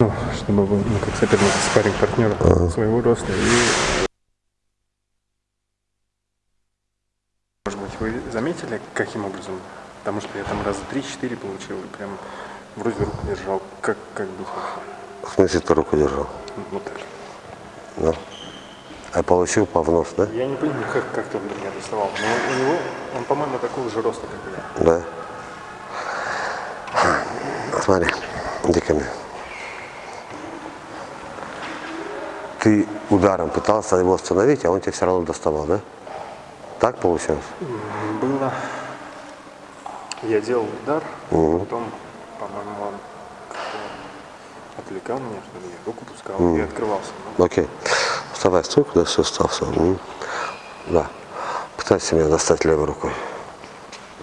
Ну, чтобы вы, ну, как соперник, спарринг партнера своего роста. И... Может быть, вы заметили, каким образом? Потому что я там раза 3-4 получил, и прям вроде руку держал. Как, как быть? В смысле ты руку держал? Вот так. Да. А получил по в нос, да? Я не понимаю, как, как ты до меня доставал. Но у него, он, по-моему, такого же роста, как я. Да. Смотри, иди ко мне. Ты ударом пытался его остановить, а он тебя все равно доставал, да? Так получилось? Было. Я делал удар, Мгм. потом, по-моему, он отвлекал меня, что ли, я руку пускал и открывался. Ну, Окей. Вставай, стой, куда все встался. М. Да. Пытайся меня достать левой рукой.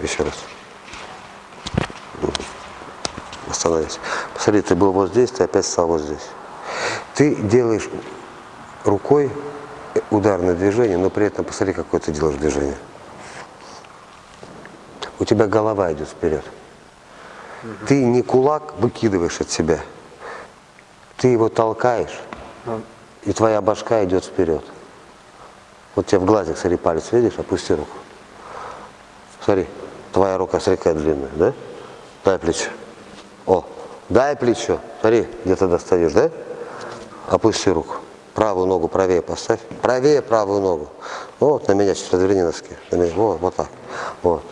Еще раз. Остановись. Посмотри, ты был вот здесь, ты опять стал вот здесь. Ты делаешь рукой ударное движение, но при этом посмотри, какое ты делаешь движение. У тебя голова идет вперед. Ты не кулак выкидываешь от себя. Ты его толкаешь, ну, и твоя башка идет вперед. Вот тебе в глазик, смотри, палец видишь, опусти руку. Смотри, твоя рука, смотри, какая длинная, да? Дай плечо. О, дай плечо. Смотри, где ты достаешь, да? Опусти руку. Правую ногу правее поставь. Правее правую ногу. Вот, на меня чуть разверни носки. На меня. Вот, вот так. Вот.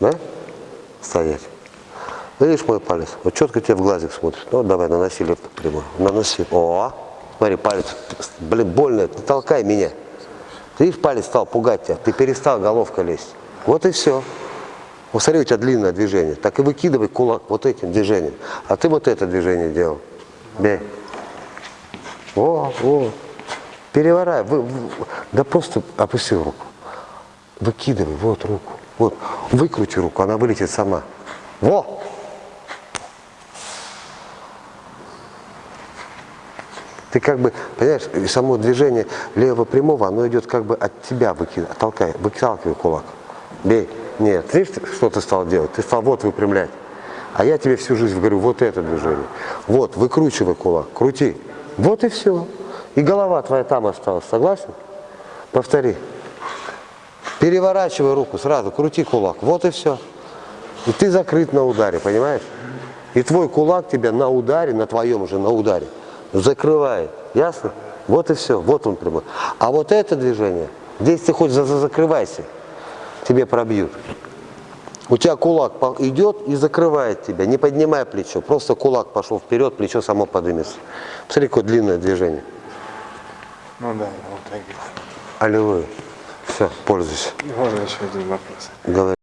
Да? Стоять. Видишь мой палец? Вот четко тебе в глазик смотрит. Ну, давай, наноси левую прямую. Наноси. О, смотри, палец. Блин, больно. Не толкай меня. Ты видишь, палец стал пугать тебя. Ты перестал головка лезть. Вот и все. Вот смотри, у тебя длинное движение. Так и выкидывай кулак вот этим движением. А ты вот это движение делал. Бей. О, о. Переворай. Вы, вы- да просто опусти руку. Выкидывай, вот руку. Вот. Выкрути руку, она вылетит сама. Во! Ты как бы, понимаешь, само движение левого прямого, оно идет как бы от тебя, выкид... толкай, выталкивай кулак. Бей. Нет, видишь, что ты стал делать? Ты стал вот выпрямлять. А я тебе всю жизнь говорю, вот это движение. Вот, выкручивай кулак, крути. Вот и все. И голова твоя там осталась, согласен? Повтори. Переворачивай руку сразу, крути кулак. Вот и все. И ты закрыт на ударе, понимаешь? И твой кулак тебя на ударе, на твоем уже на ударе, закрывает. Ясно? Вот и все. Вот он прямой. А вот это движение, здесь ты хоть за- за- закрывайся, тебе пробьют. У тебя кулак идет и закрывает тебя, не поднимай плечо. Просто кулак пошел вперед, плечо само поднимется. Посмотри, какое длинное движение. ну да, вот так. Аллилуйя. Все, пользуйся. Можно еще один вопрос. Говори.